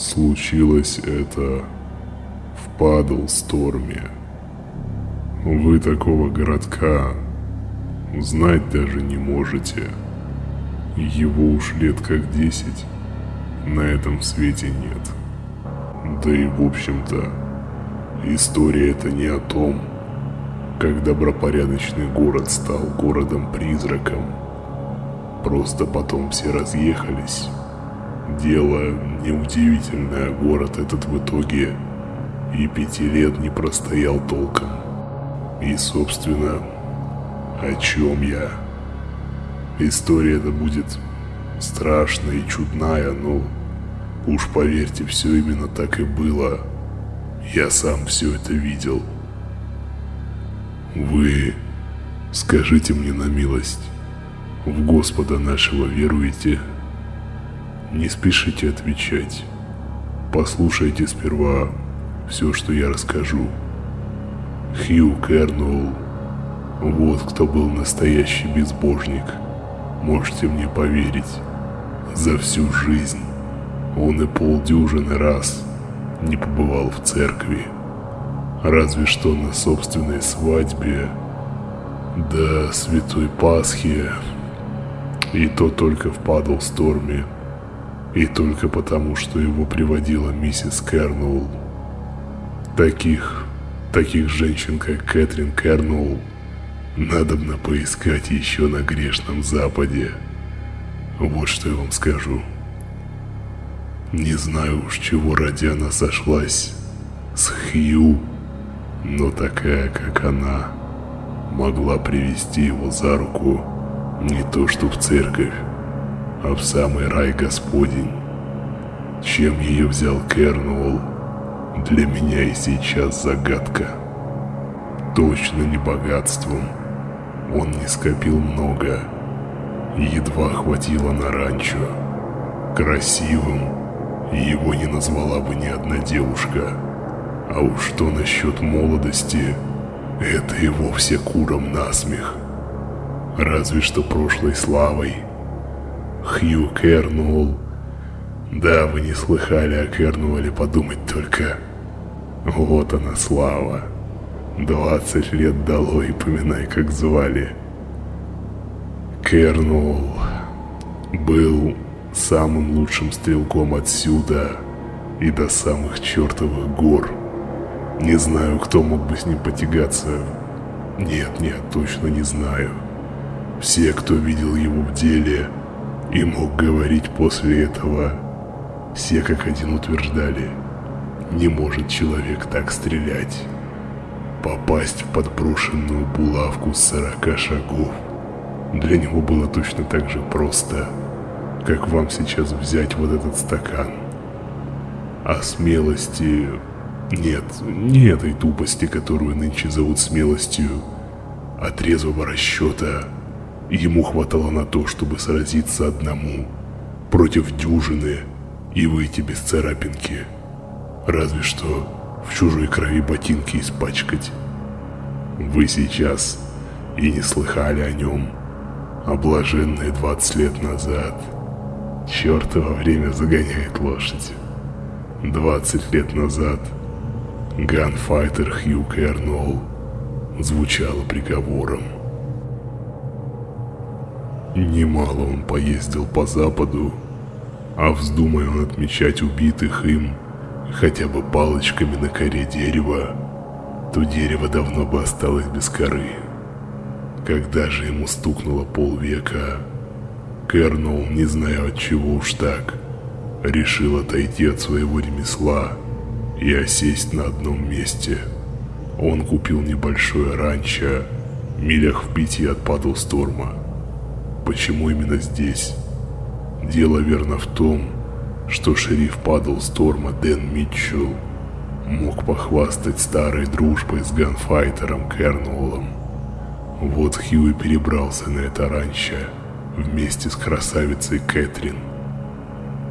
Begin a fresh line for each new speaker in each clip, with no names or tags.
Случилось это в Падлсторме. Вы такого городка знать даже не можете. Его уж лет как десять на этом свете нет. Да и в общем-то, история это не о том, как добропорядочный город стал городом-призраком. Просто потом все разъехались. Дело неудивительное, город этот в итоге и пяти лет не простоял толком. И, собственно, о чем я? История эта будет страшная и чудная, но уж поверьте, все именно так и было. Я сам все это видел. Вы скажите мне на милость, в Господа нашего веруете? Не спешите отвечать. Послушайте сперва все, что я расскажу. Хью Кернуэлл, вот кто был настоящий безбожник. Можете мне поверить, за всю жизнь он и полдюжины раз не побывал в церкви. Разве что на собственной свадьбе, да Святой Пасхи, и то только в Падлсторме, и только потому, что его приводила миссис Кернуэлл. Таких, таких женщин, как Кэтрин Кернуэлл, надобно поискать еще на грешном Западе. Вот что я вам скажу. Не знаю уж, чего ради она сошлась с Хью, но такая, как она, могла привести его за руку не то что в церковь, а в самый рай Господень. Чем ее взял Кернуэлл, для меня и сейчас загадка. Точно не богатством. Он не скопил много. Едва хватило на ранчо. Красивым его не назвала бы ни одна девушка. А уж что насчет молодости, это и вовсе куром насмех. Разве что прошлой славой. Хью Кернуэлл. Да, вы не слыхали о Кернуэле, подумать только. Вот она слава. Двадцать лет дало и поминай, как звали. Кернуэлл был самым лучшим стрелком отсюда и до самых чертовых гор. Не знаю, кто мог бы с ним потягаться. Нет, нет, точно не знаю. Все, кто видел его в деле и мог говорить после этого, все как один утверждали, не может человек так стрелять. Попасть в подброшенную булавку с сорока шагов для него было точно так же просто, как вам сейчас взять вот этот стакан. А смелости нет, не этой тупости, которую нынче зовут смелостью, а трезвого расчета. Ему хватало на то, чтобы сразиться одному против дюжины и выйти без царапинки. Разве что в чужой крови ботинки испачкать. Вы сейчас и не слыхали о нем, а блаженные 20 лет назад. Чертово время загоняет лошадь. 20 лет назад – Ганфайтер Хью Кернолл звучало приговором. Немало он поездил по западу, а вздумая он отмечать убитых им хотя бы палочками на коре дерева, то дерево давно бы осталось без коры. Когда же ему стукнуло полвека, Кернол, не зная от чего уж так, решил отойти от своего ремесла и осесть на одном месте. Он купил небольшое ранчо, милях в пяти от Падлсторма. Почему именно здесь? Дело верно в том, что шериф Падлсторма Дэн Митчелл мог похвастать старой дружбой с ганфайтером Кернуолом. Вот Хьюи перебрался на это ранчо вместе с красавицей Кэтрин.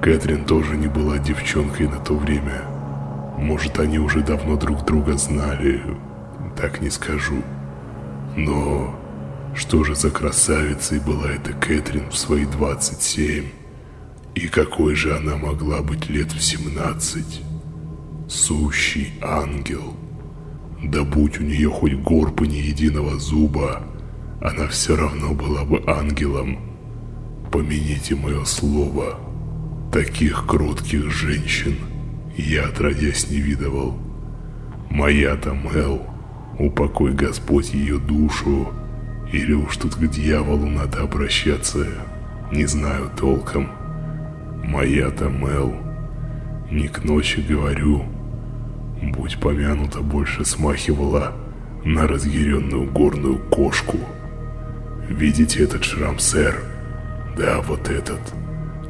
Кэтрин тоже не была девчонкой на то время – может, они уже давно друг друга знали, так не скажу. Но что же за красавицей была эта Кэтрин в свои 27? И какой же она могла быть лет в 17? Сущий ангел. Да будь у нее хоть горб и ни единого зуба, она все равно была бы ангелом. Помяните мое слово, таких кротких женщин я отродясь не видывал. Моя-то Мел, упокой Господь ее душу, или уж тут к дьяволу надо обращаться, не знаю толком. Моя-то Мел, не к ночи говорю, будь помянута больше смахивала на разъяренную горную кошку. Видите этот шрам, сэр? Да, вот этот.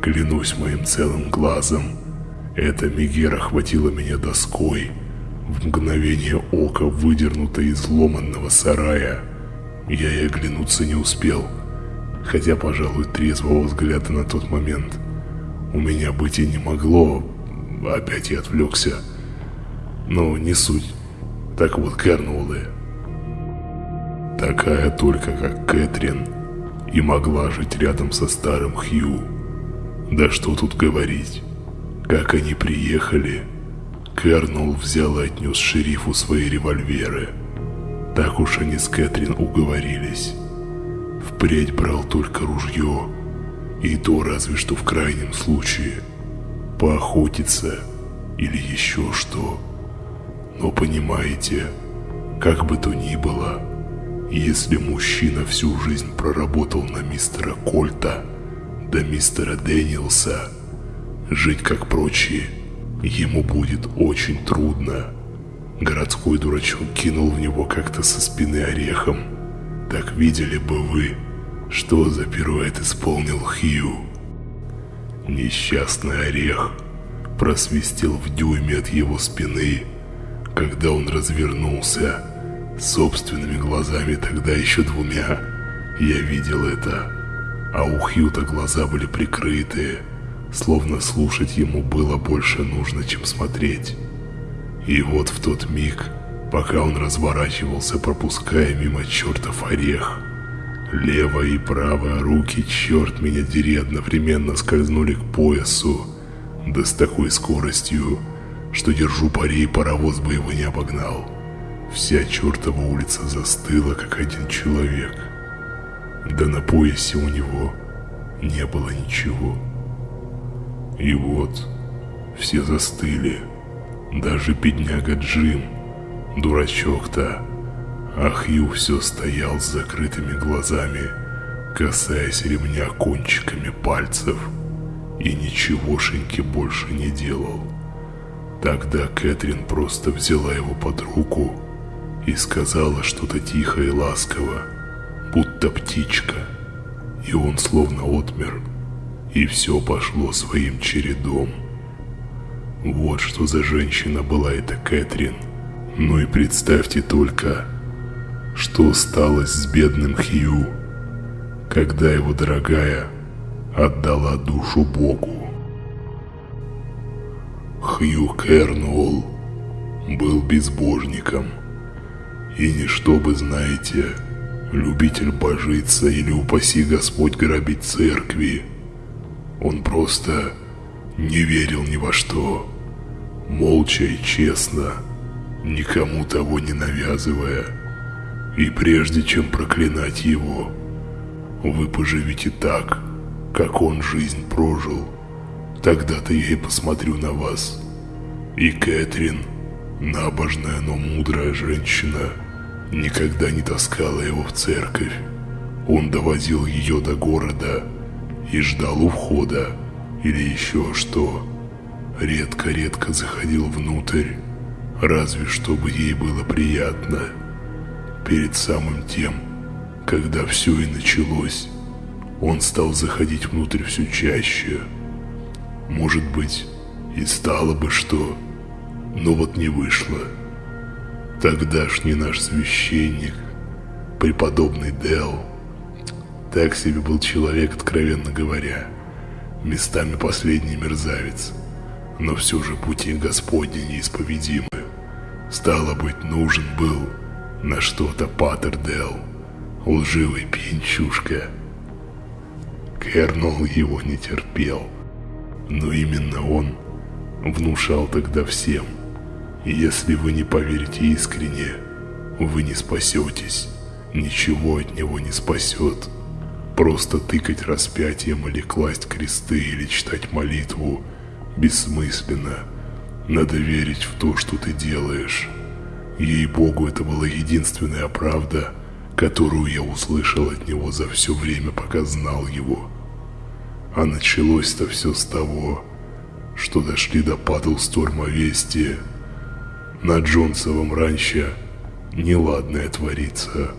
Клянусь моим целым глазом. Эта Мегера хватила меня доской, в мгновение ока выдернута из ломанного сарая. Я и оглянуться не успел, хотя, пожалуй, трезвого взгляда на тот момент у меня быть и не могло. Опять я отвлекся. Но не суть. Так вот, Кернулы. Такая только, как Кэтрин, и могла жить рядом со старым Хью. Да что тут говорить. Как они приехали, Кернул взял и отнес шерифу свои револьверы. Так уж они с Кэтрин уговорились. Впредь брал только ружье, и то разве что в крайнем случае. Поохотиться или еще что. Но понимаете, как бы то ни было, если мужчина всю жизнь проработал на мистера Кольта, до мистера Дэниелса, жить как прочие – Ему будет очень трудно. Городской дурачок кинул в него как-то со спины орехом. Так видели бы вы, что за пируэт исполнил Хью. Несчастный орех просвистел в дюйме от его спины, когда он развернулся. Собственными глазами, тогда еще двумя, я видел это. А у Хью-то глаза были прикрытые, словно слушать ему было больше нужно, чем смотреть. И вот в тот миг, пока он разворачивался, пропуская мимо чертов орех, левая и правая руки, черт меня дери, одновременно скользнули к поясу, да с такой скоростью, что держу пари, паровоз бы его не обогнал. Вся чертова улица застыла, как один человек. Да на поясе у него не было ничего. И вот, все застыли. Даже бедняга Джим, дурачок-то. Ах, Ю все стоял с закрытыми глазами, касаясь ремня кончиками пальцев. И ничегошеньки больше не делал. Тогда Кэтрин просто взяла его под руку и сказала что-то тихо и ласково, будто птичка. И он словно отмер и все пошло своим чередом. Вот что за женщина была эта Кэтрин. Ну и представьте только, что сталось с бедным Хью, когда его дорогая отдала душу Богу. Хью Кернуолл был безбожником, и не чтобы, знаете, любитель божиться или упаси Господь грабить церкви, он просто не верил ни во что, молча и честно, никому того не навязывая. И прежде чем проклинать его, вы поживите так, как он жизнь прожил. Тогда-то я и посмотрю на вас. И Кэтрин, набожная, но мудрая женщина, никогда не таскала его в церковь. Он довозил ее до города, и ждал у входа или еще что. Редко-редко заходил внутрь, разве чтобы ей было приятно. Перед самым тем, когда все и началось, он стал заходить внутрь все чаще. Может быть, и стало бы что, но вот не вышло. Тогдашний наш священник, преподобный Дел, так себе был человек, откровенно говоря. Местами последний мерзавец. Но все же пути Господни неисповедимы. Стало быть, нужен был на что-то Паттердел, лживый пьянчушка. Кернул его не терпел. Но именно он внушал тогда всем. Если вы не поверите искренне, вы не спасетесь. Ничего от него не спасет. Просто тыкать распятием или класть кресты или читать молитву бессмысленно. Надо верить в то, что ты делаешь. Ей-богу, это была единственная правда, которую я услышал от него за все время, пока знал его. А началось-то все с того, что дошли до Падлсторма вести. На Джонсовом ранче неладное творится.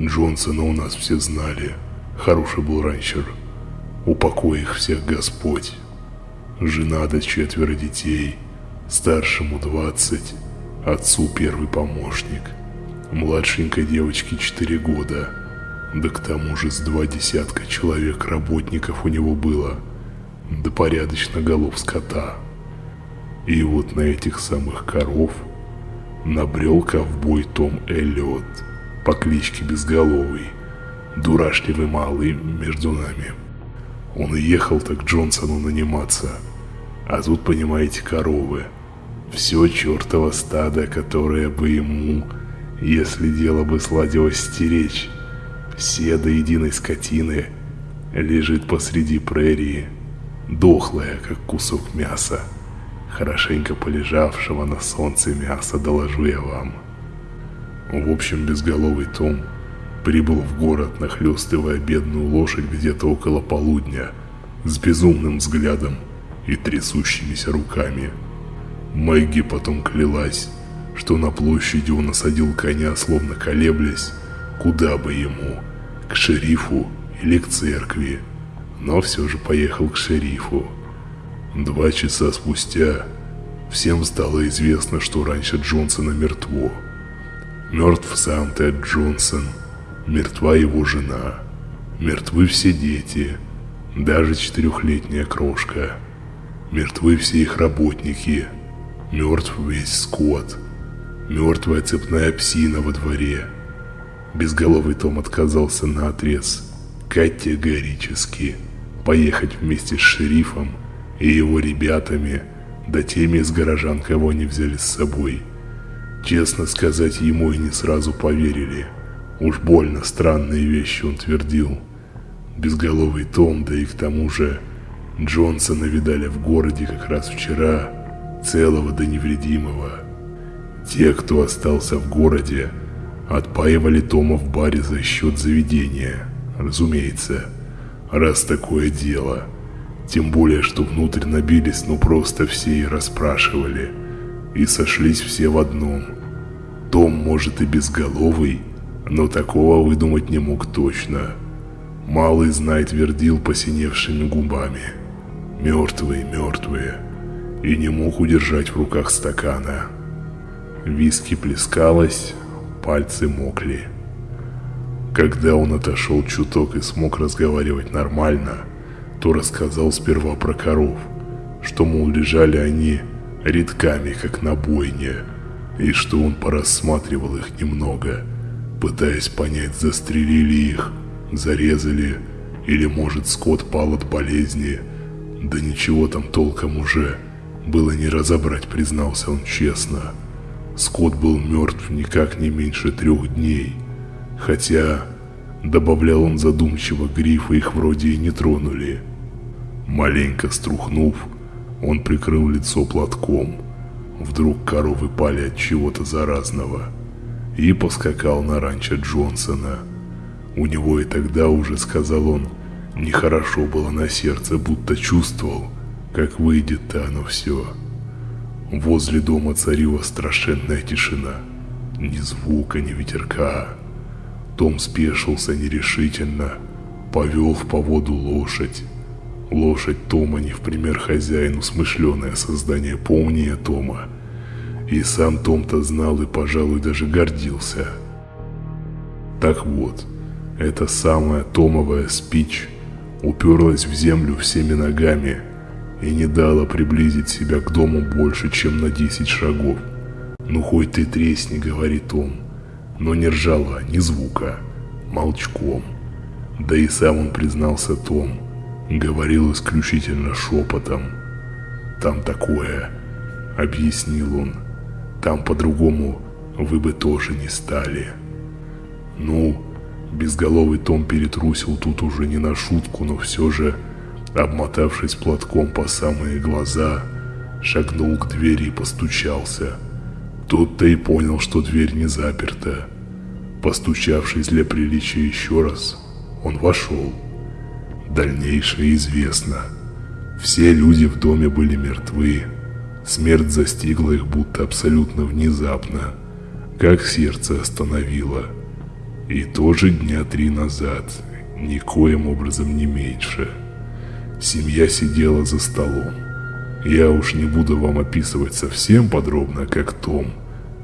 Джонсона у нас все знали. Хороший был ранчер. Упокой их всех Господь. Жена до четверо детей. Старшему двадцать, отцу первый помощник. Младшенькой девочке четыре года. Да к тому же с два десятка человек работников у него было. Да порядочно голов скота. И вот на этих самых коров набрел ковбой Том Эллиот по кличке Безголовый, дурашливый малый между нами. Он и ехал так Джонсону наниматься, а тут, понимаете, коровы. Все чертово стадо, которое бы ему, если дело бы сладилось стеречь, все до единой скотины, лежит посреди прерии, дохлая, как кусок мяса, хорошенько полежавшего на солнце мяса, доложу я вам. В общем, безголовый Том прибыл в город, нахлестывая бедную лошадь где-то около полудня, с безумным взглядом и трясущимися руками. Мэгги потом клялась, что на площади он осадил коня, словно колеблясь, куда бы ему, к шерифу или к церкви, но все же поехал к шерифу. Два часа спустя всем стало известно, что раньше Джонсона мертво. Мертв сам Тед Джонсон, мертва его жена, мертвы все дети, даже четырехлетняя крошка, мертвы все их работники, мертв весь скот, мертвая цепная псина во дворе. Безголовый Том отказался на отрез, категорически, поехать вместе с шерифом и его ребятами, да теми из горожан, кого они взяли с собой – Честно сказать, ему и не сразу поверили. Уж больно странные вещи он твердил. Безголовый Том, да и к тому же Джонсона видали в городе как раз вчера, целого да невредимого. Те, кто остался в городе, отпаивали Тома в баре за счет заведения. Разумеется, раз такое дело. Тем более, что внутрь набились, ну просто все и расспрашивали – и сошлись все в одном. Том, может, и безголовый, но такого выдумать не мог точно. Малый знай твердил посиневшими губами. Мертвые, мертвые. И не мог удержать в руках стакана. Виски плескалось, пальцы мокли. Когда он отошел чуток и смог разговаривать нормально, то рассказал сперва про коров, что, мол, лежали они редками, как на бойне, и что он порассматривал их немного, пытаясь понять, застрелили их, зарезали, или, может, скот пал от болезни. Да ничего там толком уже было не разобрать, признался он честно. Скот был мертв никак не меньше трех дней, хотя, добавлял он задумчиво, грифы их вроде и не тронули. Маленько струхнув, он прикрыл лицо платком. Вдруг коровы пали от чего-то заразного. И поскакал на ранчо Джонсона. У него и тогда уже, сказал он, нехорошо было на сердце, будто чувствовал, как выйдет-то оно все. Возле дома царила страшенная тишина. Ни звука, ни ветерка. Том спешился нерешительно, повел в поводу лошадь. Лошадь Тома не в пример хозяину, смышленое создание, помнее Тома. И сам Том-то знал и, пожалуй, даже гордился. Так вот, эта самая Томовая спич уперлась в землю всеми ногами и не дала приблизить себя к дому больше, чем на 10 шагов. «Ну хоть ты тресни», — говорит Том, но не ржала ни звука, молчком. Да и сам он признался Том, Говорил исключительно шепотом. «Там такое», — объяснил он. «Там по-другому вы бы тоже не стали». Ну, безголовый Том перетрусил тут уже не на шутку, но все же, обмотавшись платком по самые глаза, шагнул к двери и постучался. Тут-то и понял, что дверь не заперта. Постучавшись для приличия еще раз, он вошел. Дальнейшее известно. Все люди в доме были мертвы. Смерть застигла их будто абсолютно внезапно, как сердце остановило. И тоже дня три назад, никоим образом не меньше. Семья сидела за столом. Я уж не буду вам описывать совсем подробно, как Том,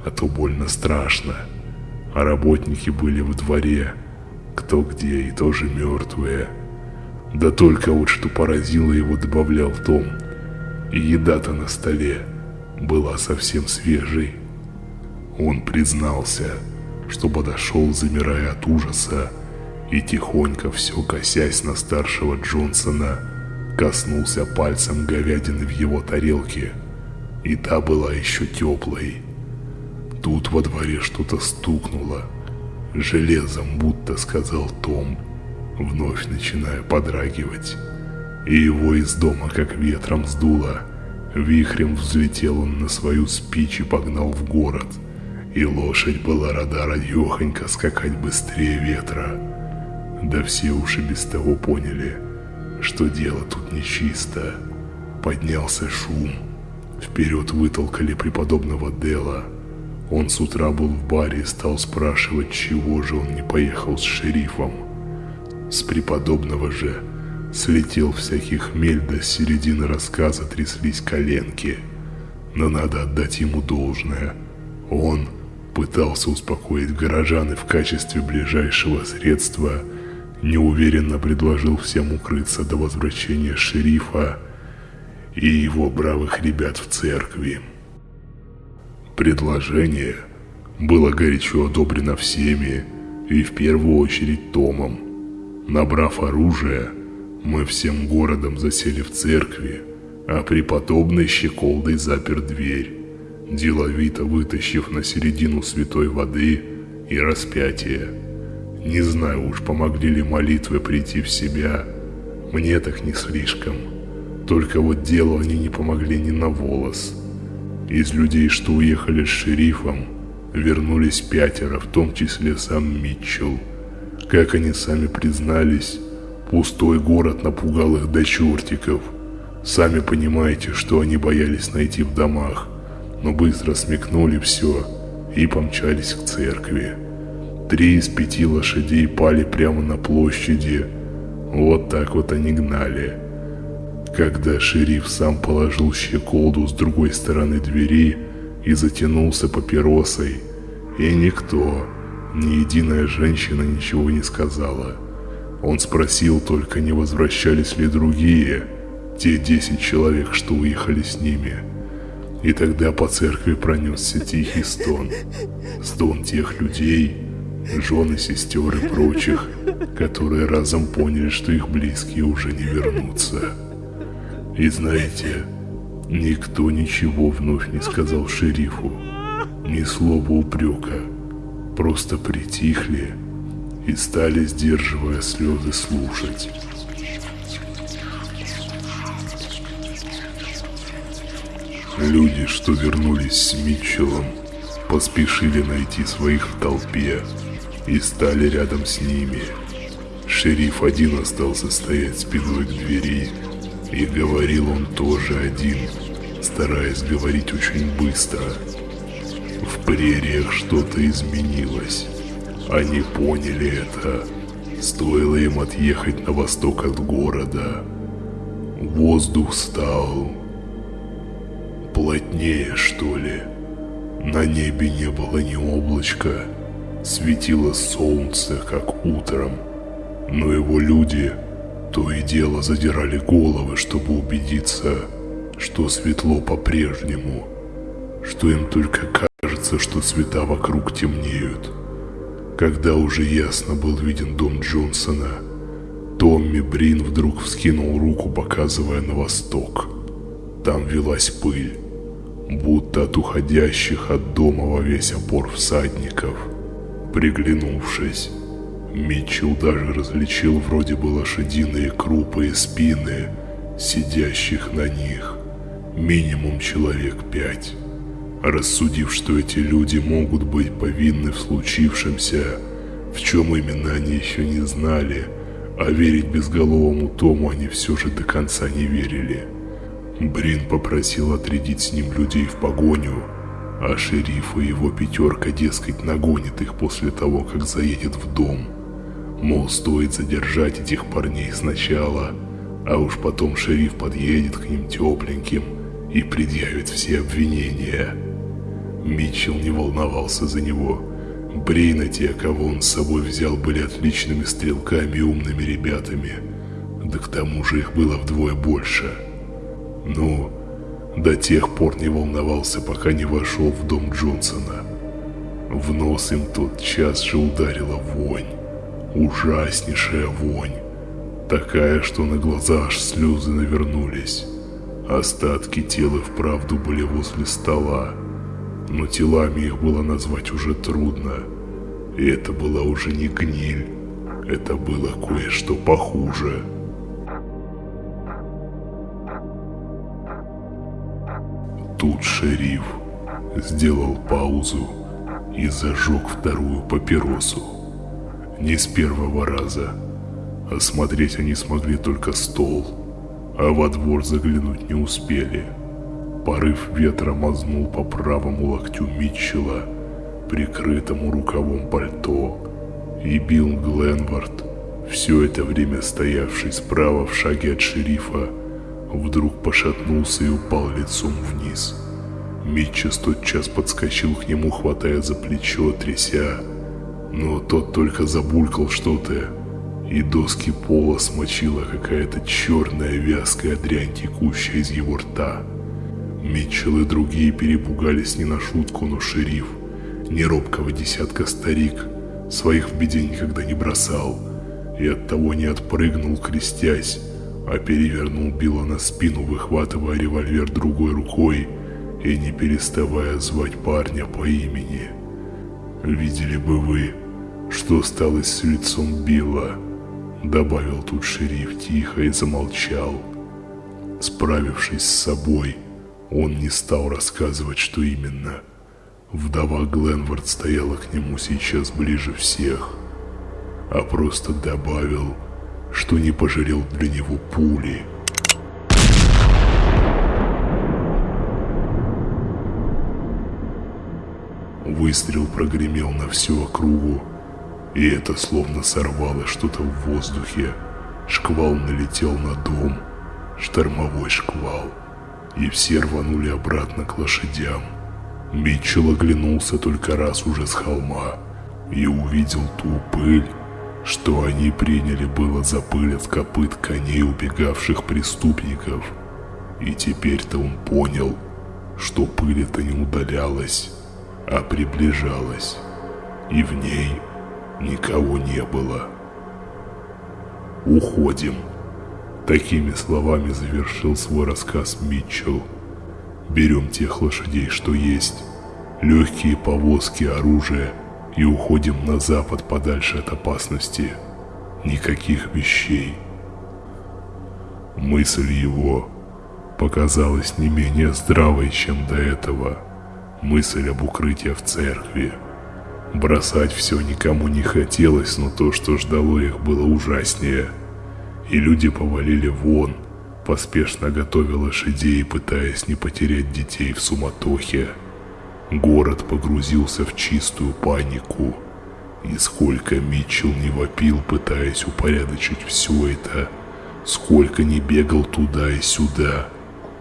а то больно страшно. А работники были в дворе, кто где и тоже мертвые. Да только вот что поразило его, добавлял Том. И еда-то на столе была совсем свежей. Он признался, что подошел, замирая от ужаса, и тихонько все косясь на старшего Джонсона, коснулся пальцем говядины в его тарелке, и та была еще теплой. Тут во дворе что-то стукнуло, железом будто сказал Том, вновь начиная подрагивать. И его из дома как ветром сдуло. Вихрем взлетел он на свою спичь и погнал в город. И лошадь была рада радехонько скакать быстрее ветра. Да все уши без того поняли – что дело тут нечисто. Поднялся шум. Вперед вытолкали преподобного Дела. Он с утра был в баре и стал спрашивать, чего же он не поехал с шерифом. С преподобного же слетел всякий хмель, до середины рассказа тряслись коленки. Но надо отдать ему должное. Он пытался успокоить горожан и в качестве ближайшего средства – неуверенно предложил всем укрыться до возвращения шерифа и его бравых ребят в церкви. Предложение было горячо одобрено всеми и в первую очередь Томом. Набрав оружие, мы всем городом засели в церкви, а преподобный щеколдой запер дверь, деловито вытащив на середину святой воды и распятие. Не знаю уж, помогли ли молитвы прийти в себя. Мне так не слишком. Только вот делу они не помогли ни на волос. Из людей, что уехали с шерифом, вернулись пятеро, в том числе сам Митчелл. Как они сами признались, пустой город напугал их до чертиков. Сами понимаете, что они боялись найти в домах, но быстро смекнули все и помчались к церкви. Три из пяти лошадей пали прямо на площади. Вот так вот они гнали. Когда шериф сам положил щеколду с другой стороны двери и затянулся папиросой, и никто, ни единая женщина ничего не сказала. Он спросил только, не возвращались ли другие, те десять человек, что уехали с ними. И тогда по церкви пронесся тихий стон. Стон тех людей, жены, сестер и прочих, которые разом поняли, что их близкие уже не вернутся. И знаете, никто ничего вновь не сказал шерифу, ни слова упрека, просто притихли и стали, сдерживая слезы, слушать. Люди, что вернулись с Митчеллом, поспешили найти своих в толпе, и стали рядом с ними. Шериф один остался стоять спиной к двери, и говорил он тоже один, стараясь говорить очень быстро. В прериях что-то изменилось. Они поняли это. Стоило им отъехать на восток от города. Воздух стал плотнее, что ли. На небе не было ни облачка, Светило солнце, как утром, но его люди то и дело задирали головы, чтобы убедиться, что светло по-прежнему, что им только кажется, что цвета вокруг темнеют. Когда уже ясно был виден дом Джонсона, Томми Брин вдруг вскинул руку, показывая на восток. Там велась пыль, будто от уходящих от дома во весь опор всадников. Приглянувшись, Митчелл даже различил вроде бы лошадиные крупы и спины, сидящих на них. Минимум человек пять. Рассудив, что эти люди могут быть повинны в случившемся, в чем именно они еще не знали, а верить безголовому Тому они все же до конца не верили. Брин попросил отрядить с ним людей в погоню, а шериф и его пятерка, дескать, нагонит их после того, как заедет в дом. Мол, стоит задержать этих парней сначала, а уж потом шериф подъедет к ним тепленьким и предъявит все обвинения. Митчелл не волновался за него. Брейна те, кого он с собой взял, были отличными стрелками и умными ребятами. Да к тому же их было вдвое больше. Ну, до тех пор не волновался, пока не вошел в дом Джонсона. В нос им тот час же ударила вонь. Ужаснейшая вонь. Такая, что на глаза аж слезы навернулись. Остатки тела вправду были возле стола, но телами их было назвать уже трудно. И это была уже не гниль, это было кое-что похуже. Тут шериф сделал паузу и зажег вторую папиросу. Не с первого раза. Осмотреть они смогли только стол, а во двор заглянуть не успели. Порыв ветра мазнул по правому локтю Митчелла, прикрытому рукавом пальто, и Билл Гленвард, все это время стоявший справа в шаге от шерифа, вдруг пошатнулся и упал лицом вниз. Митчес тотчас подскочил к нему, хватая за плечо, тряся, но тот только забулькал что-то, и доски пола смочила какая-то черная вязкая дрянь, текущая из его рта. Митчелл и другие перепугались не на шутку, но шериф, не робкого десятка старик, своих в беде никогда не бросал, и оттого не отпрыгнул, крестясь, а перевернул Билла на спину, выхватывая револьвер другой рукой и не переставая звать парня по имени. «Видели бы вы, что стало с лицом Билла?» Добавил тут шериф тихо и замолчал. Справившись с собой, он не стал рассказывать, что именно. Вдова Гленвард стояла к нему сейчас ближе всех, а просто добавил, что не пожалел для него пули. Выстрел прогремел на всю округу, и это словно сорвало что-то в воздухе. Шквал налетел на дом, штормовой шквал, и все рванули обратно к лошадям. Митчелл оглянулся только раз уже с холма и увидел ту пыль, что они приняли было за пыль от копыт коней убегавших преступников. И теперь-то он понял, что пыль эта не удалялась, а приближалась, и в ней никого не было. «Уходим!» Такими словами завершил свой рассказ Митчелл. «Берем тех лошадей, что есть, легкие повозки, оружие и уходим на запад подальше от опасности. Никаких вещей». Мысль его показалась не менее здравой, чем до этого. Мысль об укрытии в церкви. Бросать все никому не хотелось, но то, что ждало их, было ужаснее. И люди повалили вон, поспешно готовя лошадей, пытаясь не потерять детей в суматохе. Город погрузился в чистую панику. И сколько Митчелл не вопил, пытаясь упорядочить все это, сколько не бегал туда и сюда,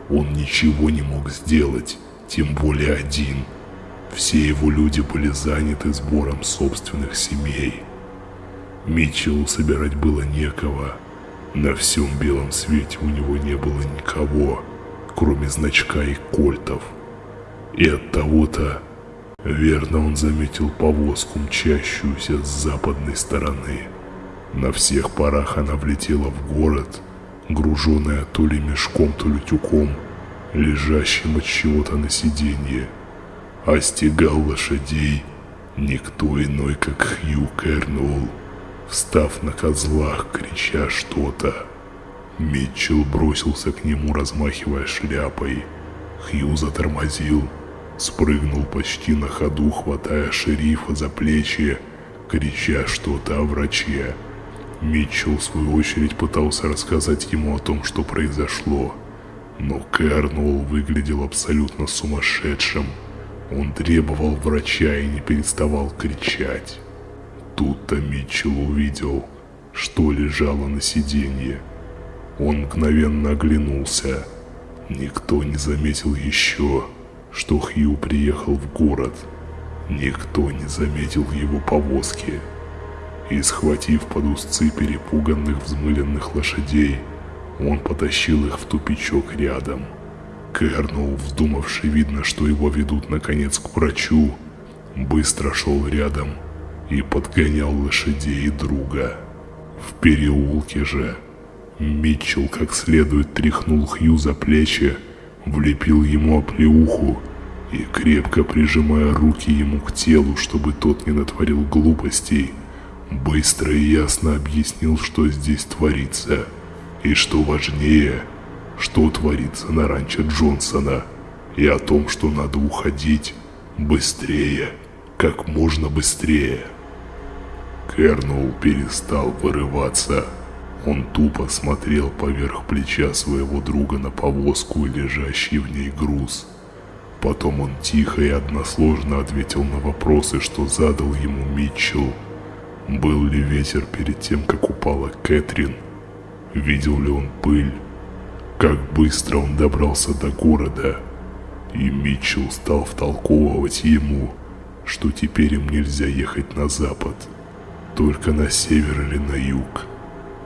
он ничего не мог сделать, тем более один – все его люди были заняты сбором собственных семей. Митчеллу собирать было некого. На всем белом свете у него не было никого, кроме значка и кольтов. И от того-то, верно он заметил повозку, мчащуюся с западной стороны. На всех парах она влетела в город, груженная то ли мешком, то ли тюком, лежащим от чего-то на сиденье. Остегал лошадей никто иной, как Хью Кернул, встав на козлах, крича что-то. Митчелл бросился к нему, размахивая шляпой. Хью затормозил, спрыгнул почти на ходу, хватая шерифа за плечи, крича что-то о враче. Митчелл, в свою очередь, пытался рассказать ему о том, что произошло. Но Кернуэлл выглядел абсолютно сумасшедшим. Он требовал врача и не переставал кричать. Тут-то Митчелл увидел, что лежало на сиденье. Он мгновенно оглянулся. Никто не заметил еще, что Хью приехал в город. Никто не заметил его повозки. И схватив под узцы перепуганных взмыленных лошадей, он потащил их в тупичок рядом. Кернул, вздумавший, видно, что его ведут наконец к врачу, быстро шел рядом и подгонял лошадей друга. В переулке же Митчелл как следует тряхнул Хью за плечи, влепил ему оплеуху и, крепко прижимая руки ему к телу, чтобы тот не натворил глупостей, быстро и ясно объяснил, что здесь творится – и что важнее, что творится на ранчо Джонсона, и о том, что надо уходить быстрее, как можно быстрее. Кернул перестал вырываться. Он тупо смотрел поверх плеча своего друга на повозку и лежащий в ней груз. Потом он тихо и односложно ответил на вопросы, что задал ему Митчелл. Был ли ветер перед тем, как упала Кэтрин? Видел ли он пыль? Как быстро он добрался до города? И Митчелл стал втолковывать ему, что теперь им нельзя ехать на запад, только на север или на юг.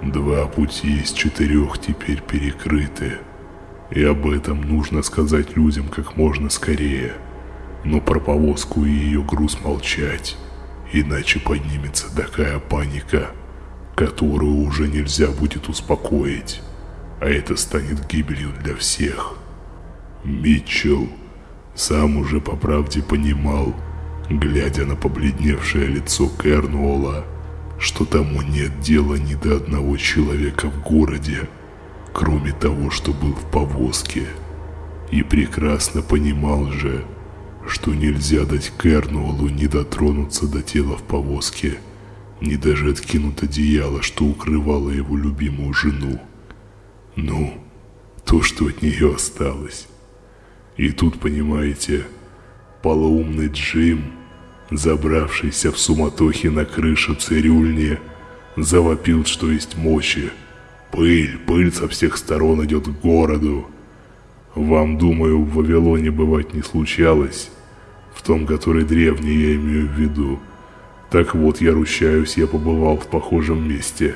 Два пути из четырех теперь перекрыты, и об этом нужно сказать людям как можно скорее. Но про повозку и ее груз молчать, иначе поднимется такая паника – которую уже нельзя будет успокоить, а это станет гибелью для всех. Митчелл сам уже по правде понимал, глядя на побледневшее лицо Кернуола, что тому нет дела ни до одного человека в городе, кроме того, что был в повозке. И прекрасно понимал же, что нельзя дать Кернуолу не дотронуться до тела в повозке – ни даже откинут одеяло, что укрывало его любимую жену. Ну, то, что от нее осталось. И тут, понимаете, полоумный Джим, забравшийся в суматохе на крышу цирюльни, завопил, что есть мочи. Пыль, пыль со всех сторон идет к городу. Вам, думаю, в Вавилоне бывать не случалось. В том, который древний, я имею в виду. Так вот, я ручаюсь, я побывал в похожем месте,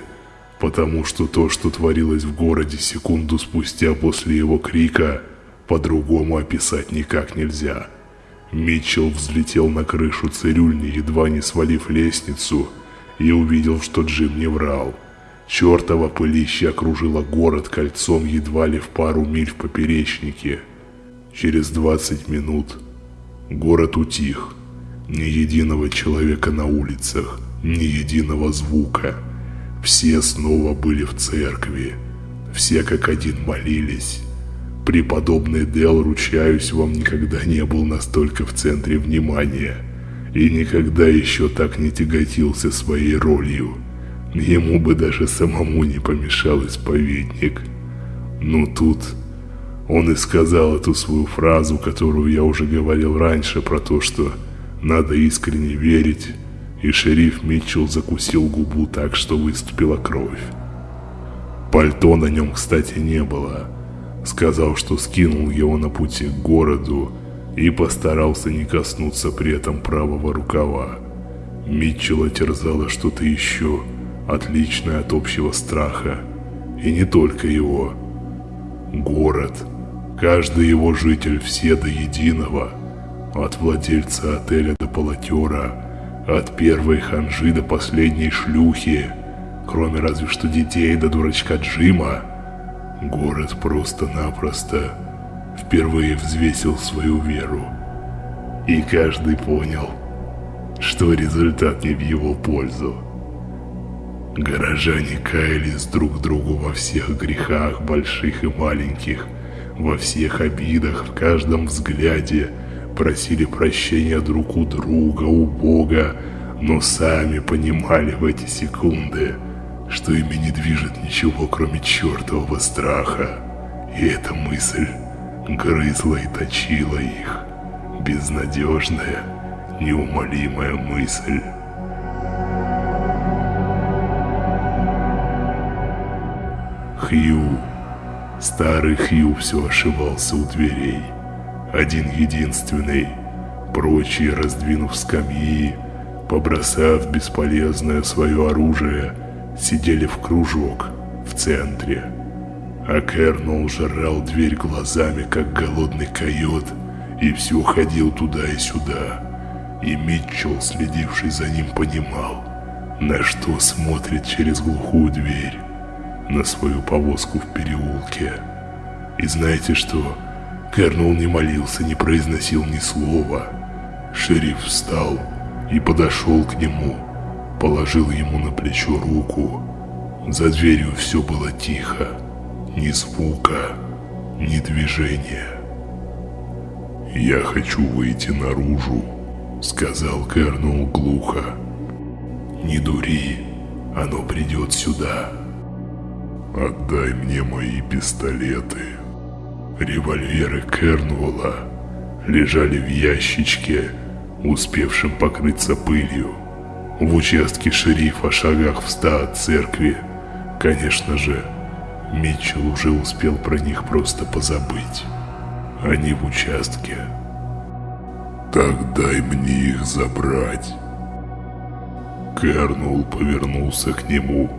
потому что то, что творилось в городе секунду спустя после его крика, по-другому описать никак нельзя. Митчелл взлетел на крышу цирюльни, едва не свалив лестницу, и увидел, что Джим не врал. Чертова пылище окружила город кольцом едва ли в пару миль в поперечнике. Через 20 минут город утих, ни единого человека на улицах, ни единого звука. Все снова были в церкви. Все как один молились. Преподобный Дел, ручаюсь, вам никогда не был настолько в центре внимания. И никогда еще так не тяготился своей ролью. Ему бы даже самому не помешал исповедник. Ну тут он и сказал эту свою фразу, которую я уже говорил раньше, про то, что надо искренне верить, и шериф Митчелл закусил губу так, что выступила кровь. Пальто на нем, кстати, не было. Сказал, что скинул его на пути к городу и постарался не коснуться при этом правого рукава. Митчелла терзало что-то еще, отличное от общего страха. И не только его. Город. Каждый его житель, все до единого – от владельца отеля до полотера, от первой ханжи до последней шлюхи. кроме разве что детей да дурачка Джима, город просто-напросто впервые взвесил свою веру. И каждый понял, что результат не в его пользу. Горожане каялись друг другу во всех грехах, больших и маленьких, во всех обидах, в каждом взгляде, просили прощения друг у друга, у Бога, но сами понимали в эти секунды, что ими не движет ничего, кроме чертового страха. И эта мысль грызла и точила их. Безнадежная, неумолимая мысль. Хью. Старый Хью все ошивался у дверей. Один единственный. Прочие, раздвинув скамьи, побросав бесполезное свое оружие, сидели в кружок в центре. А Кернул жрал дверь глазами, как голодный койот, и все ходил туда и сюда. И Митчелл, следивший за ним, понимал, на что смотрит через глухую дверь, на свою повозку в переулке. И знаете что? Кернул не молился, не произносил ни слова. Шериф встал и подошел к нему, положил ему на плечо руку. За дверью все было тихо, ни звука, ни движения. «Я хочу выйти наружу», — сказал Кернул глухо. «Не дури, оно придет сюда». «Отдай мне мои пистолеты». Револьверы Кернуэлла лежали в ящичке, успевшем покрыться пылью. В участке шерифа шагах в ста от церкви. Конечно же, Митчелл уже успел про них просто позабыть. Они в участке. «Так дай мне их забрать». Кернул повернулся к нему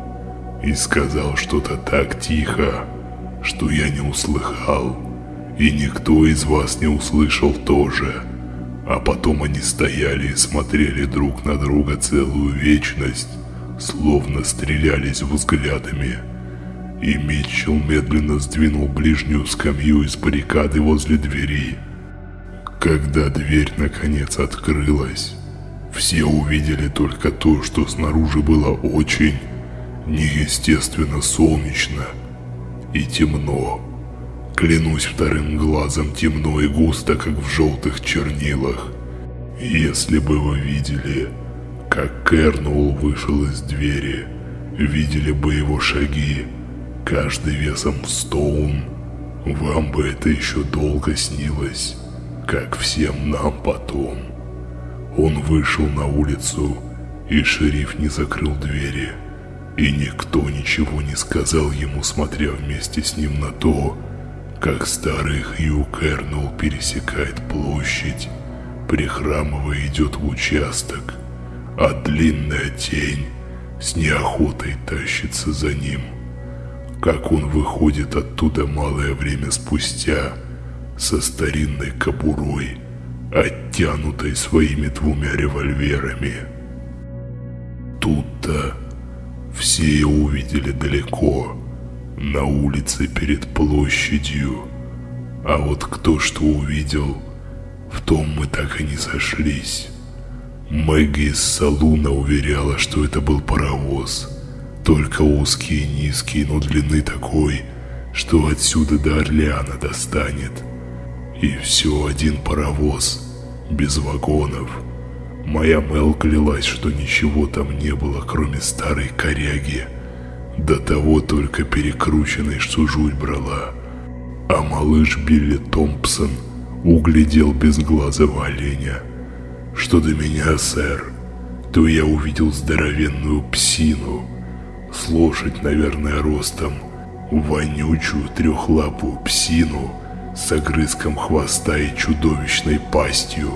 и сказал что-то так тихо, что я не услыхал, и никто из вас не услышал тоже. А потом они стояли и смотрели друг на друга целую вечность, словно стрелялись взглядами. И Митчелл медленно сдвинул ближнюю скамью из баррикады возле двери. Когда дверь наконец открылась, все увидели только то, что снаружи было очень неестественно солнечно и темно. Клянусь вторым глазом темно и густо, как в желтых чернилах. Если бы вы видели, как Кернул вышел из двери, видели бы его шаги, каждый весом в стоун, вам бы это еще долго снилось, как всем нам потом. Он вышел на улицу, и шериф не закрыл двери, и никто ничего не сказал ему, смотря вместе с ним на то, как старый Хью Кернул пересекает площадь, прихрамывая идет в участок, а длинная тень с неохотой тащится за ним. Как он выходит оттуда малое время спустя со старинной кобурой, оттянутой своими двумя револьверами. Тут-то все увидели далеко, на улице перед площадью. А вот кто что увидел, в том мы так и не сошлись. Мэгги из салуна уверяла, что это был паровоз. Только узкий и низкий, но длины такой, что отсюда до Орлеана достанет. И все один паровоз, без вагонов. Моя Мел клялась, что ничего там не было, кроме старой коряги – до того только перекрученной, что жуть брала. А малыш Билли Томпсон углядел безглазого оленя. Что до меня, сэр, то я увидел здоровенную псину, с лошадь, наверное, ростом, вонючую трехлапую псину с огрызком хвоста и чудовищной пастью,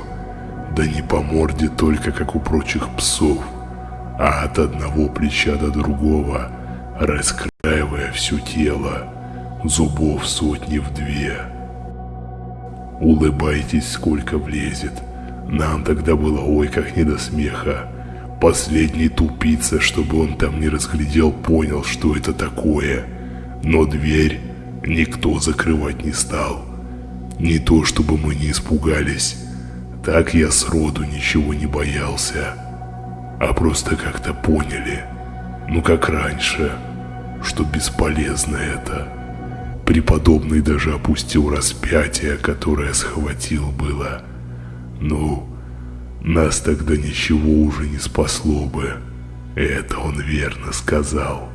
да не по морде только, как у прочих псов, а от одного плеча до другого – раскраивая все тело, зубов сотни в две. Улыбайтесь, сколько влезет. Нам тогда было ой как не до смеха. Последний тупица, чтобы он там не разглядел, понял, что это такое. Но дверь никто закрывать не стал. Не то, чтобы мы не испугались. Так я сроду ничего не боялся. А просто как-то поняли, ну как раньше, что бесполезно это. Преподобный даже опустил распятие, которое схватил было. Ну, нас тогда ничего уже не спасло бы. Это он верно сказал.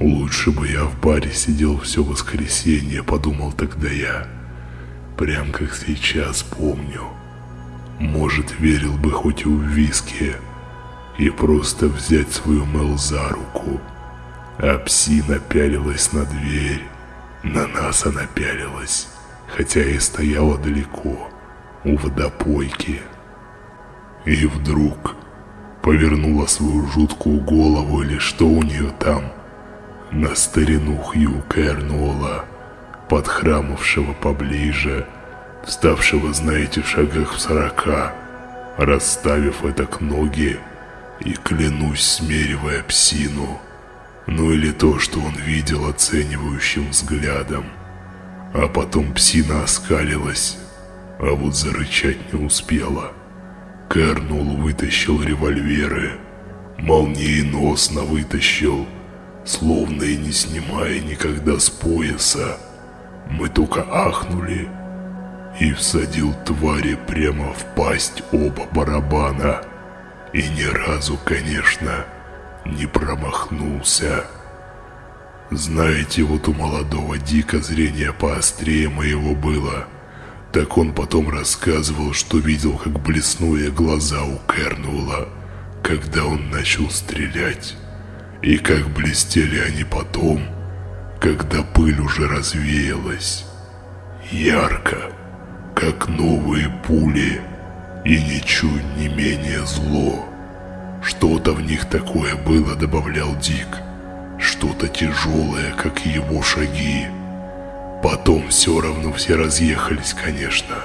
Лучше бы я в баре сидел все воскресенье, подумал тогда я. Прям как сейчас помню. Может, верил бы хоть и в виски. И просто взять свою Мел за руку. А псина пялилась на дверь. На нас она пялилась. Хотя и стояла далеко, у водопойки. И вдруг повернула свою жуткую голову или что у нее там, на старину Хью Кернула, подхрамывшего поближе, вставшего, знаете, в шагах в сорока, расставив это к ноги и, клянусь, смеривая псину, ну или то, что он видел оценивающим взглядом. А потом псина оскалилась, а вот зарычать не успела. Кернул вытащил револьверы, молниеносно вытащил, словно и не снимая никогда с пояса. Мы только ахнули и всадил твари прямо в пасть оба барабана. И ни разу, конечно, не промахнулся. Знаете, вот у молодого Дика зрение поострее моего было – так он потом рассказывал, что видел, как блеснули глаза у Кернула, когда он начал стрелять. И как блестели они потом, когда пыль уже развеялась. Ярко, как новые пули, и ничуть не менее зло. Что-то в них такое было, добавлял Дик. Что-то тяжелое, как его шаги. Потом все равно все разъехались, конечно.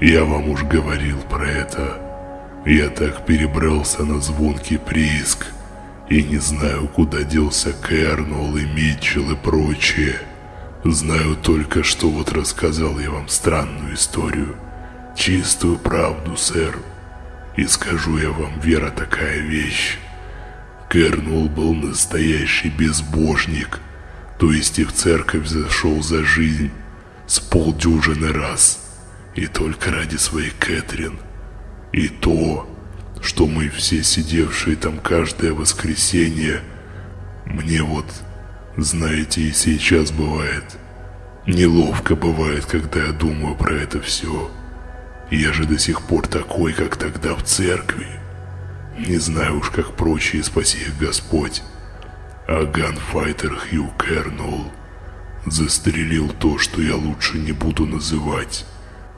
Я вам уж говорил про это. Я так перебрался на звонкий прииск. И не знаю, куда делся Кернул и Митчелл и прочие. Знаю только, что вот рассказал я вам странную историю. Чистую правду, сэр. И скажу я вам, вера такая вещь. Кернул был настоящий безбожник – то есть и в церковь зашел за жизнь с полдюжины раз, и только ради своей Кэтрин. И то, что мы все сидевшие там каждое воскресенье, мне вот, знаете, и сейчас бывает, неловко бывает, когда я думаю про это все. Я же до сих пор такой, как тогда в церкви. Не знаю уж, как прочие, спаси их Господь а ганфайтер Хью Кернул застрелил то, что я лучше не буду называть,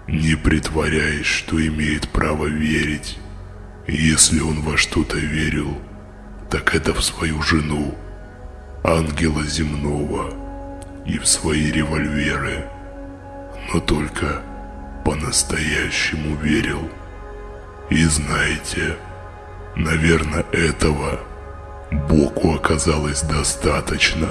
не притворяясь, что имеет право верить. Если он во что-то верил, так это в свою жену, ангела земного, и в свои револьверы, но только по-настоящему верил. И знаете, наверное, этого Боку оказалось достаточно.